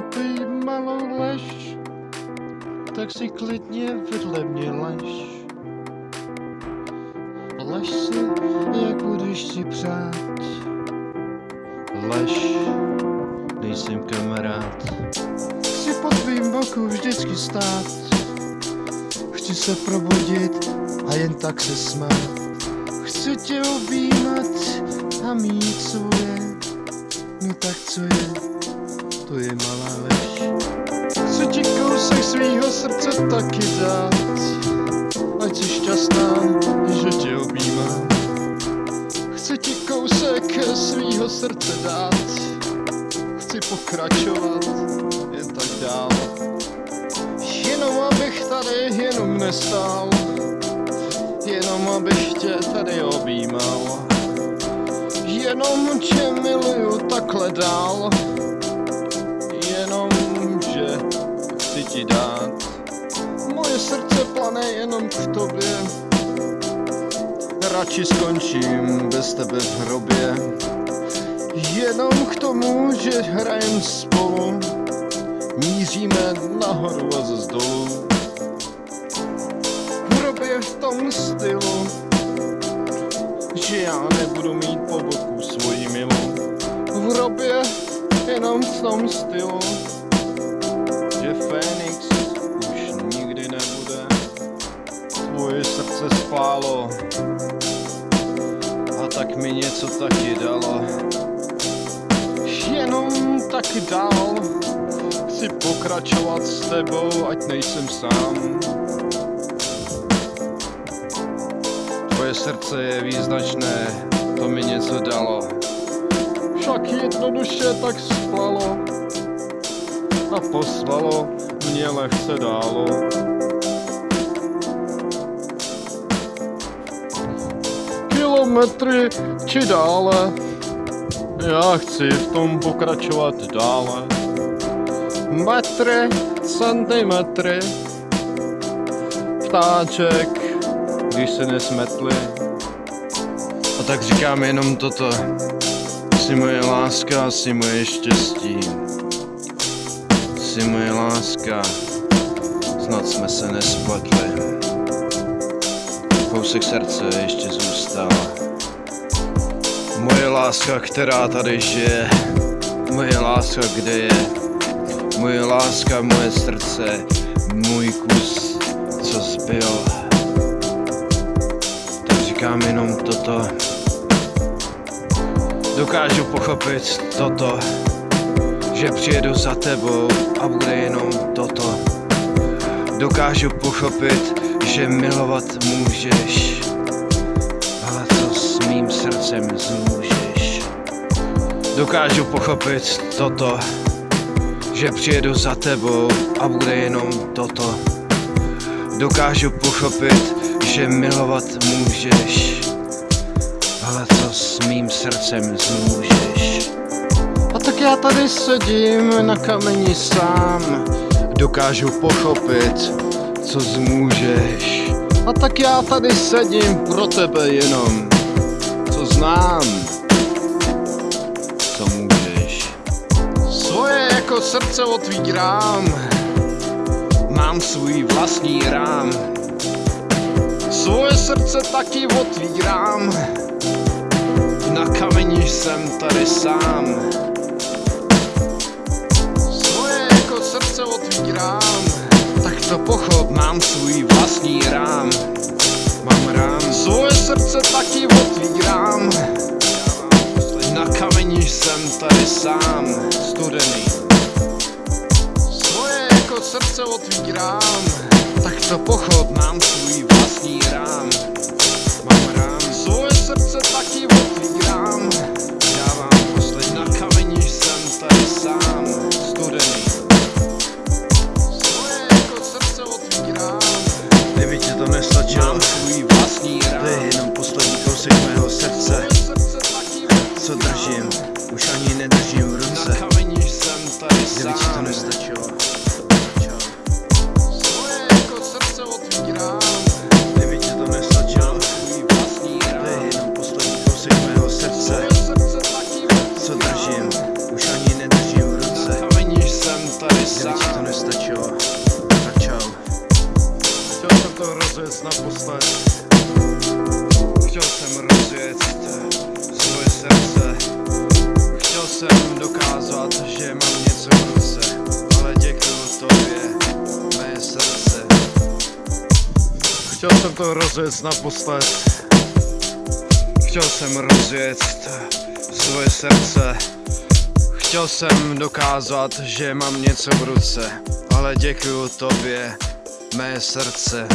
pochopí malou lež, tak si klidně vedle mě lež. Lež si, jak budeš si přát. Lež, nejsem kamarád. Chci po tvým boku vždycky stát. Chci se probudit a jen tak se smát. Chci tě objímat a mít svoje. No tak co je, to je malá lež. Chci ti kousek svýho srdce taky dát. Ať jsi šťastná, že tě objímám. Chci ti kousek svýho srdce dát. Chci pokračovat, jen tak dál. Jenom abych tady jenom nestál. Jenom abych tě tady objímal. Jenom tě miluju takhle dál. Ti dát. Moje srdce plane jenom k tobě. Radši skončím bez tebe v hrobě. Jenom k tomu, že hrajem spolu. Míříme nahoru a zase dolů. V hrobě v tom stylu, že já nebudu mít po boku svoji milou. V hrobě jenom v tom stylu, že Fénix už nikdy nebude. Tvoje srdce spálo a tak mi něco taky dalo. Jenom taky dál chci pokračovat s tebou, ať nejsem sám. Tvoje srdce je význačné, to mi něco dalo. Však jednoduše tak splalo a poslalo mě lehce dálo. Kilometry či dále, já chci v tom pokračovat dále. Metry, centimetry, ptáček, když se nesmetli. A tak říkám jenom toto. Jsi moje láska, jsi moje štěstí. Jsi moje láska, snad jsme se nespletli. Kousek srdce ještě zůstal. Moje láska, která tady žije. Moje láska, kde je. Moje láska, moje srdce, můj kus, co zbyl. Tak říkám jenom toto. Dokážu pochopit toto, že přijedu za tebou a bude jenom toto. Dokážu pochopit, že milovat můžeš, ale co s mým srdcem zmůžeš. Dokážu pochopit toto, že přijedu za tebou a bude jenom toto. Dokážu pochopit, že milovat můžeš, ale co s mým srdcem zmůžeš. Tak já tady sedím na kameni sám, dokážu pochopit, co zmůžeš. A tak já tady sedím pro tebe jenom, co znám, co můžeš. Svoje jako srdce otvírám, mám svůj vlastní rám. Svoje srdce taky otvírám, na kameni jsem tady sám. Otvírám, tak to pochop, mám svůj vlastní rám. Mám rám, svoje srdce taky otvírám, na kameni jsem tady sám, studený. Svoje jako srdce otvírám, tak to pochop, mám svůj vlastní rám. Mám rám, svoje srdce taky otvírám, rozjet naposled Chtěl jsem rozjet svoje srdce. Chtěl jsem dokázat, že mám něco v ruce Ale děkuju tobě, mé srdce. Chtěl jsem to rozjet naposled Chtěl jsem rozjet svoje srdce. Chtěl jsem dokázat, že mám něco v ruce, ale děkuju tobě, mé srdce.